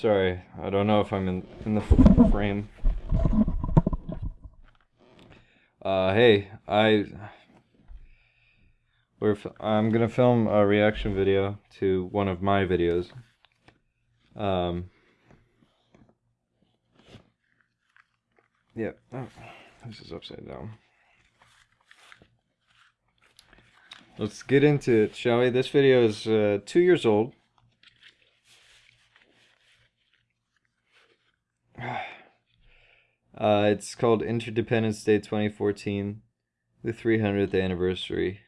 Sorry, I don't know if I'm in in the frame. Uh, hey, I we're I'm gonna film a reaction video to one of my videos. Um. Yeah. Oh, this is upside down. Let's get into it, shall we? This video is uh, two years old. Uh, it's called Interdependence Day 2014, the 300th anniversary.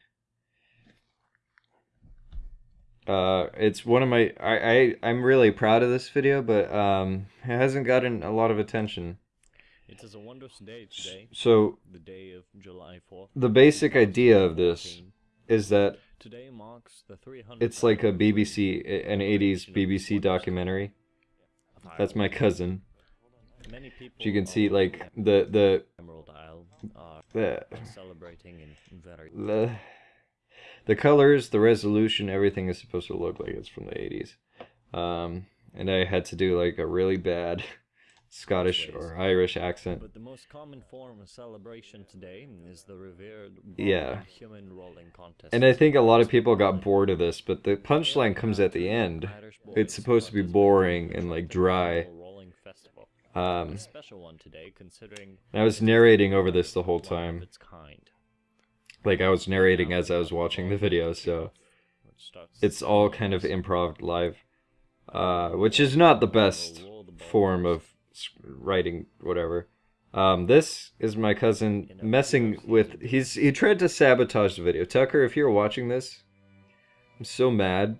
Uh, it's one of my I, I I'm really proud of this video, but um, it hasn't gotten a lot of attention. It is a wondrous day today, So the day of July 4th. the basic idea of this is that Today marks the 300th it's like a BBC, an 80s BBC documentary. That's my cousin. Many people You can see like the the Emerald Isle are the celebrating in very the the colors, the resolution, everything is supposed to look like it's from the 80s. Um, and I had to do like a really bad Scottish or Irish accent. But the most common form of celebration today is the revered Yeah. Human rolling contest. And I think a lot of people got bored of this, but the punchline comes at the end. It's supposed to be boring and like dry. Annual Rolling Festival. Um, special one today, considering I was narrating over this the whole time. its kind. Like I was narrating as I was watching the video, so it's all kind of improv live, uh, which is not the best form of writing, whatever. Um, this is my cousin messing with. He's he tried to sabotage the video. Tucker, if you're watching this, I'm so mad.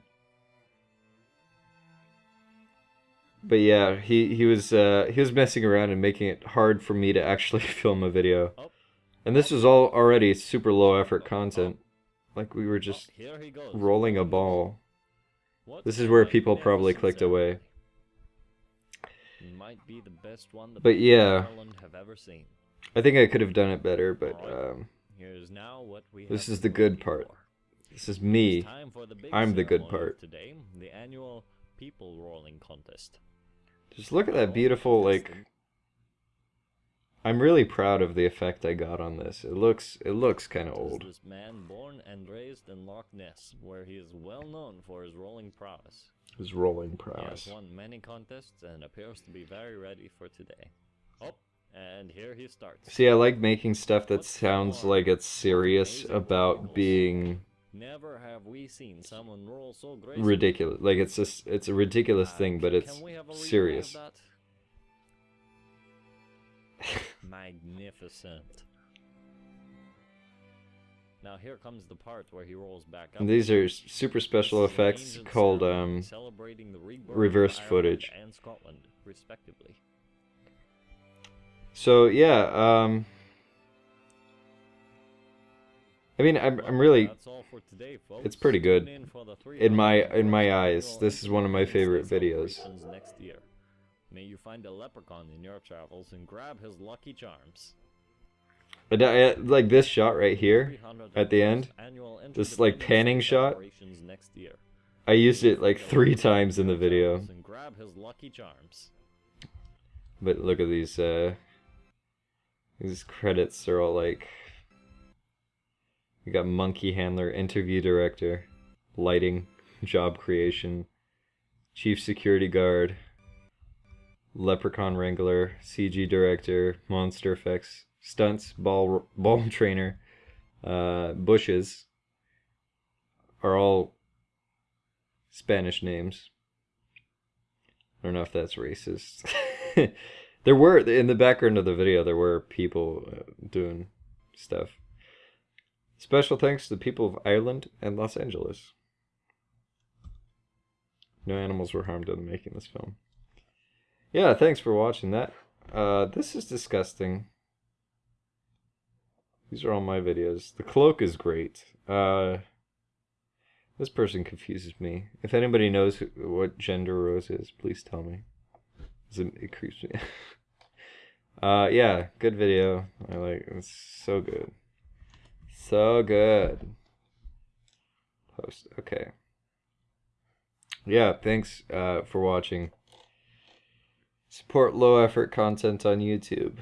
But yeah, he he was uh, he was messing around and making it hard for me to actually film a video. And this was all already super low effort content. Like we were just Here he goes. rolling a ball. This is where people probably clicked away. Might be the best one the But yeah. Have ever seen. I think I could have done it better, but um, Here's now what we This is the good part. this is me. time for the big I'm the good part. Today, the annual people rolling contest. Just look at that beautiful like. I'm really proud of the effect I got on this. It looks it looks kind of old. This man born and raised in Loch Ness, where he is well known for his rolling prowess. His rolling He prowess. has won many contests and appears to be very ready for today. Oh, and here he starts. See, I like making stuff that sounds like it's serious about being Never have we seen someone roll so gracefully. ridiculous. Like it's just it's a ridiculous Uh, thing, but it's we have a replay of serious. Magnificent. Now here comes the part where he rolls back up. And these are super special This is an effects called um celebrating the rebirth of reversed Ireland footage. and Scotland, respectively. So yeah, um I mean I'm I'm really That's all for today, it's pretty good. In In my- in my eyes, this is one of my favorite videos. celebrations Next year. May you find a leprechaun in your travels and grab his lucky charms. D- I- like this shot right here at the end. This, like, panning shot. I used it like three times in the video. Grab his lucky charms. But look at these uh these credits are all like we got monkey handler, interview director, lighting, job creation, chief security guard, leprechaun wrangler, CG director, monster effects, stunts, ball ball trainer, uh bushes are all Spanish names. I don't know if that's racist. there were in the background of the video there were people uh, doing stuff. Special thanks to the people of Ireland and Los Angeles. No animals were harmed in making this film. Yeah, thanks for watching that. Uh, this is disgusting. These are all my videos. The cloak is great. Uh, this person confuses me. If anybody knows who, what gender Rose is, please tell me. It, it creeps me. uh, yeah, good video. I like it's so good, so good. Post okay. Yeah, thanks uh, for watching. Support low effort content on YouTube.